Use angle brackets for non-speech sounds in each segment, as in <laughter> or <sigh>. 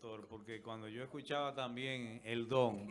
doctor, porque cuando yo escuchaba también el don,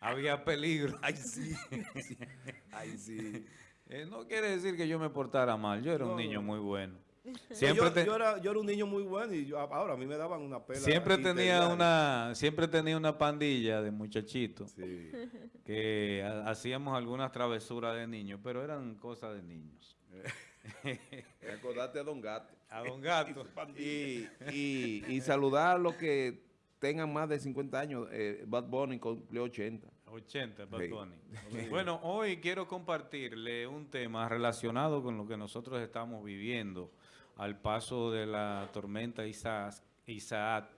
había peligro. Ay, sí. <laughs> Ay, sí. Eh, no quiere decir que yo me portara mal, yo era un niño no. muy bueno. yo, Siempre, te- yo era, yo era un niño muy bueno y yo- ahora a mí me daban una pela. siempre tenía una siempre tenía una pandilla de muchachitos Sí. <laughs> que ha- hacíamos algunas travesuras de niños, pero eran cosas de niños. <laughs> Acordate a Don Gato. A Don Gato. Y, y, y saludar a los que tengan más de 50 años. Eh, Bad Bunny cumplió 80. 80, Bad Sí. Bunny. <laughs> Bueno, hoy quiero compartirle un tema relacionado con lo que nosotros estamos viviendo al paso de la tormenta Isaac, Isaac,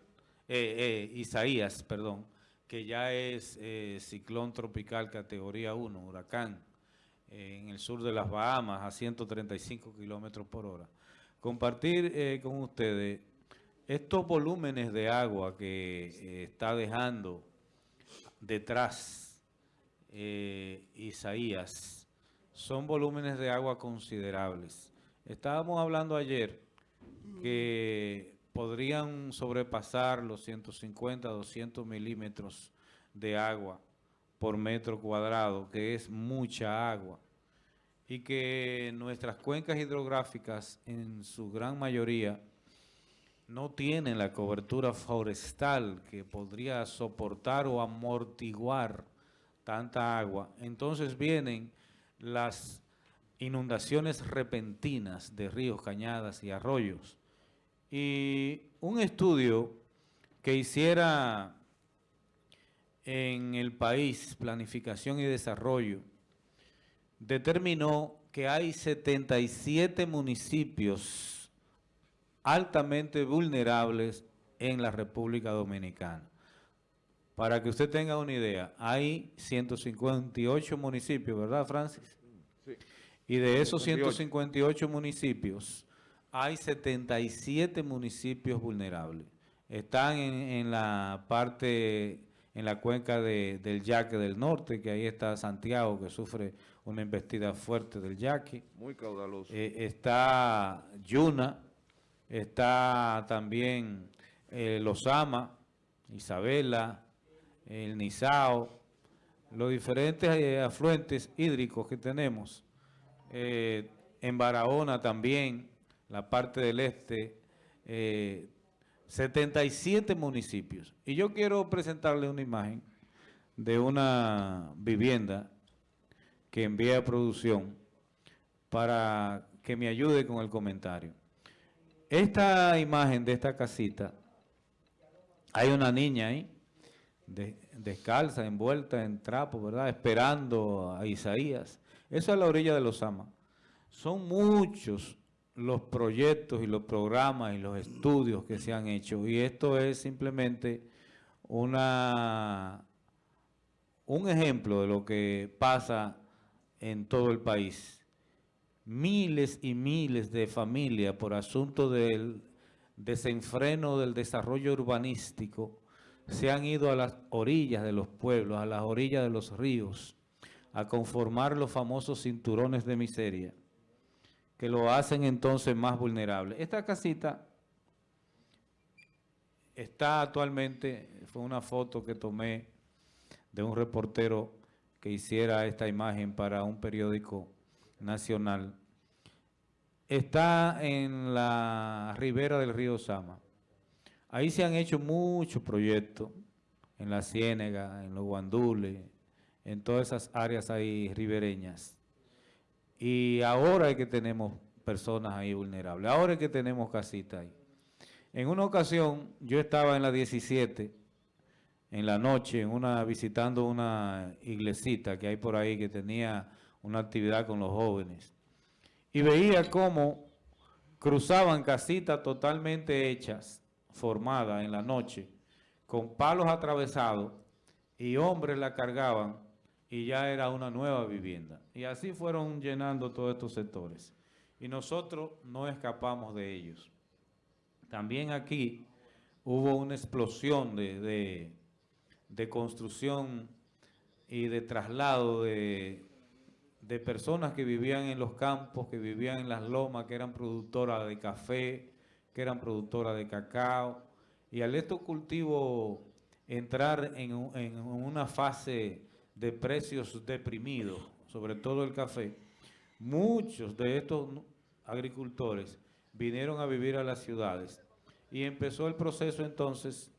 eh, eh, Isaías, perdón, que ya es eh, ciclón tropical categoría 1, huracán, en el sur de las Bahamas a 135 kilómetros por hora. Compartir eh, con ustedes estos volúmenes de agua que eh, está dejando detrás eh, Isaías son volúmenes de agua considerables. Estábamos hablando ayer que podrían sobrepasar los 150, 200 milímetros de agua por metro cuadrado, que es mucha agua. Y que nuestras cuencas hidrográficas, en su gran mayoría, no tienen la cobertura forestal que podría soportar o amortiguar tanta agua. Entonces vienen las inundaciones repentinas de ríos, cañadas y arroyos. Y un estudio que hiciera en el país Planificación y Desarrollo determinó que hay 77 municipios altamente vulnerables en la República Dominicana. Para que usted tenga una idea, hay 158 municipios, ¿verdad, Francis? Sí. Y de esos 58. 158 municipios, hay 77 municipios vulnerables. Están en, en la parte, en la cuenca de- del Yaque del Norte, que ahí está Santiago, que sufre una embestida fuerte del Yaque. Muy caudaloso. Eh, está Yuna, está también eh, Lozama, Isabela, el Nizao, los diferentes eh, afluentes hídricos que tenemos. Eh, en Barahona también, la parte del este, eh, 77 municipios. Y yo quiero presentarle una imagen de una vivienda que envía a producción para que me ayude con el comentario. Esta imagen de esta casita, hay una niña ahí, de- descalza, envuelta en trapo, ¿verdad? Esperando a Isaías. Eso es la orilla de los Ama. Son muchos los proyectos y los programas y los estudios que se han hecho. Y esto es simplemente una, un ejemplo de lo que pasa en todo el país. Miles y miles de familias por asunto del desenfreno del desarrollo urbanístico se han ido a las orillas de los pueblos, a las orillas de los ríos, a conformar los famosos cinturones de miseria, que lo hacen entonces más vulnerable. Esta casita está actualmente, fue una foto que tomé de un reportero que hiciera esta imagen para un periódico nacional. Está en la ribera del río Sama. Ahí se han hecho muchos proyectos, en la Ciénega, en los Guandules, en todas esas áreas ahí ribereñas. Y ahora es que tenemos personas ahí vulnerables, ahora es que tenemos casitas ahí. En una ocasión, yo estaba en la 17, en la noche, en una visitando una iglesita que hay por ahí que tenía una actividad con los jóvenes. Y veía cómo cruzaban casitas totalmente hechas, formadas en la noche, con palos atravesados, y hombres la cargaban, y ya era una nueva vivienda. Y así fueron llenando todos estos sectores. Y nosotros no escapamos de ellos. También aquí hubo una explosión de, de- de construcción y de traslado de, de personas que vivían en los campos, que vivían en las lomas, que eran productoras de café, que eran productoras de cacao, Y al estos cultivos entrar en, en una fase de precios deprimidos, sobre todo el café, muchos de estos agricultores vinieron a vivir a las ciudades y empezó el proceso entonces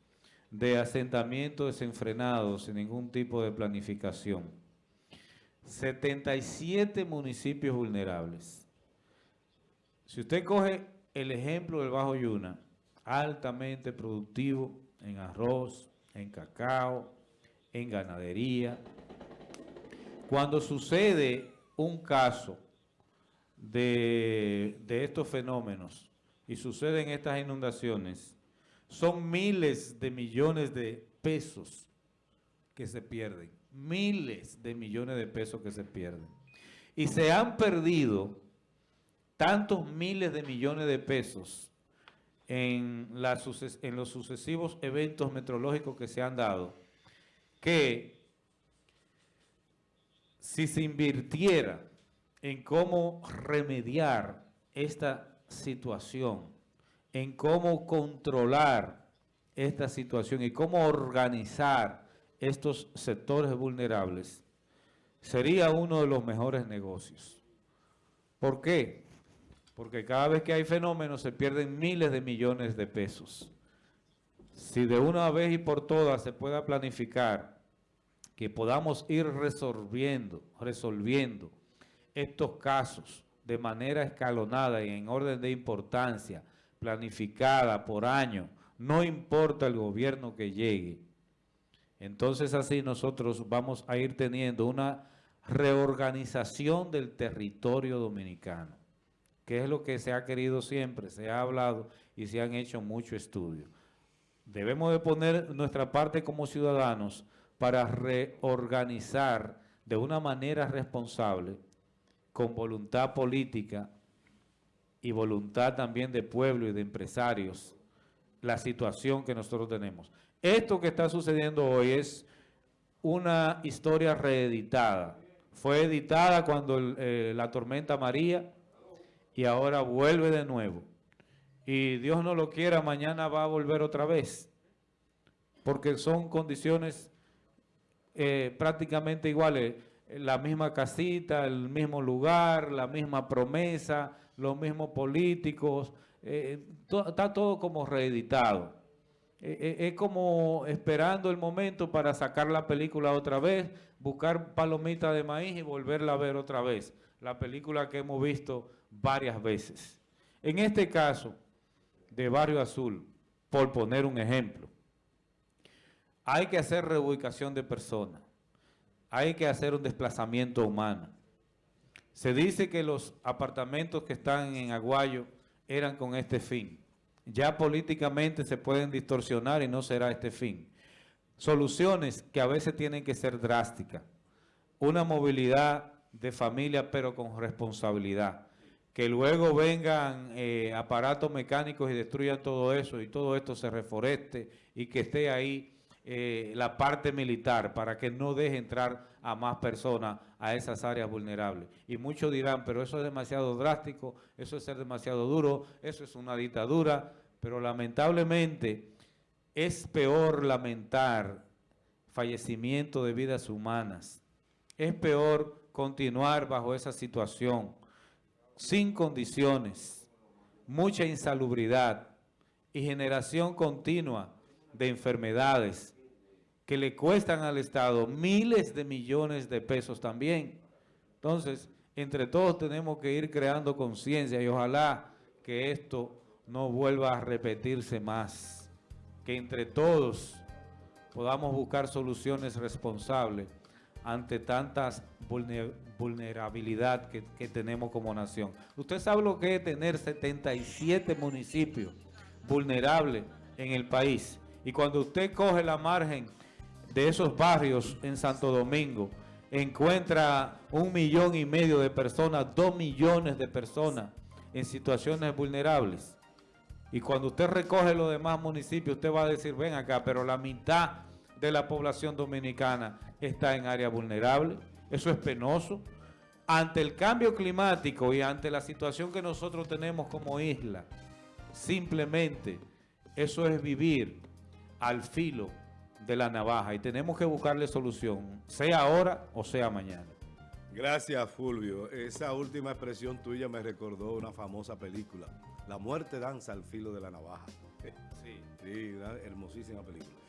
de asentamiento desenfrenado, sin ningún tipo de planificación. 77 municipios vulnerables. Si usted coge el ejemplo del Bajo Yuna, altamente productivo en arroz, en cacao, en ganadería. Cuando sucede un caso de, de estos fenómenos y suceden estas inundaciones, son miles de millones de pesos que se pierden. Miles de millones de pesos que se pierden. Y se han perdido tantos miles de millones de pesos en, en los sucesivos eventos meteorológicos que se han dado, que si se invirtiera en cómo remediar esta situación, en cómo controlar esta situación y cómo organizar estos sectores vulnerables, sería uno de los mejores negocios. ¿Por qué? Porque cada vez que hay fenómenos se pierden miles de millones de pesos. Si de una vez y por todas se pueda planificar que podamos ir resolviendo, resolviendo estos casos de manera escalonada y en orden de importancia, planificada por año, no importa el gobierno que llegue. Entonces así nosotros vamos a ir teniendo una reorganización del territorio dominicano, que es lo que se ha querido siempre, se ha hablado y se han hecho muchos estudios. Debemos de poner nuestra parte como ciudadanos para reorganizar de una manera responsable, con voluntad política, y voluntad también de pueblo y de empresarios la situación que nosotros tenemos. Esto que está sucediendo hoy es una historia reeditada. Fue editada cuando eh, la tormenta María y ahora vuelve de nuevo. Y Dios no lo quiera, mañana va a volver otra vez. Porque son condiciones eh, prácticamente iguales. La misma casita, el mismo lugar, la misma promesa, los mismos políticos, eh, está todo como reeditado. Eh, eh, es como esperando el momento para sacar la película otra vez, buscar palomita de maíz y volverla a ver otra vez. La película que hemos visto varias veces. En este caso, de Barrio Azul, por poner un ejemplo, hay que hacer reubicación de personas, hay que hacer un desplazamiento humano, se dice que los apartamentos que están en Aguayo eran con este fin. Ya políticamente se pueden distorsionar y no será este fin. Soluciones que a veces tienen que ser drásticas. Una movilidad de familia pero con responsabilidad. Que luego vengan eh, aparatos mecánicos y destruyan todo eso y todo esto se reforeste y que esté ahí eh, la parte militar para que no deje entrar a más personas a esas áreas vulnerables. Y muchos dirán, pero eso es demasiado drástico, eso es ser demasiado duro, eso es una dictadura, pero lamentablemente es peor lamentar fallecimiento de vidas humanas. Es peor continuar bajo esa situación, sin condiciones, mucha insalubridad y generación continua de enfermedades que le cuestan al Estado miles de millones de pesos también. Entonces, entre todos tenemos que ir creando conciencia y ojalá que esto no vuelva a repetirse más. Que entre todos podamos buscar soluciones responsables ante tantas vulnerabilidad que, que, tenemos como nación. Usted sabe lo que es tener 77 municipios vulnerables en el país. Y cuando usted coge la margen de esos barrios en Santo Domingo, encuentra un millón y medio de personas, dos millones de personas en situaciones vulnerables. Y cuando usted recoge los demás municipios, usted va a decir, ven acá, pero la mitad de la población dominicana está en área vulnerable. Eso es penoso. Ante el cambio climático y ante la situación que nosotros tenemos como isla, simplemente eso es vivir al filo de la navaja y tenemos que buscarle solución, sea ahora o sea mañana. Gracias, Fulvio. Esa última expresión tuya me recordó una famosa película, La muerte danza al filo de la navaja. <laughs> Sí. Sí, una hermosísima película.